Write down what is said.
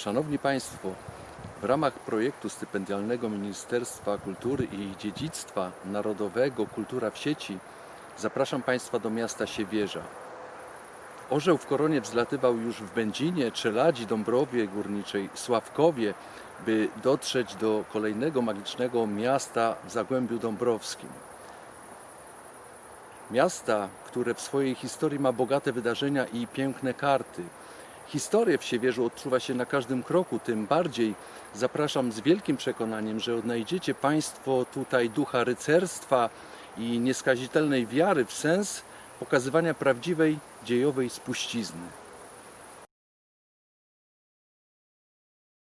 Szanowni Państwo, w ramach projektu stypendialnego Ministerstwa Kultury i Dziedzictwa Narodowego Kultura w sieci zapraszam Państwa do miasta Siewierza. Orzeł w koronie wzlatywał już w Będzinie, Czeladzi, Dąbrowie Górniczej, Sławkowie, by dotrzeć do kolejnego magicznego miasta w Zagłębiu Dąbrowskim. Miasta, które w swojej historii ma bogate wydarzenia i piękne karty. Historię w Siewierzu odczuwa się na każdym kroku, tym bardziej zapraszam z wielkim przekonaniem, że odnajdziecie Państwo tutaj ducha rycerstwa i nieskazitelnej wiary w sens pokazywania prawdziwej dziejowej spuścizny.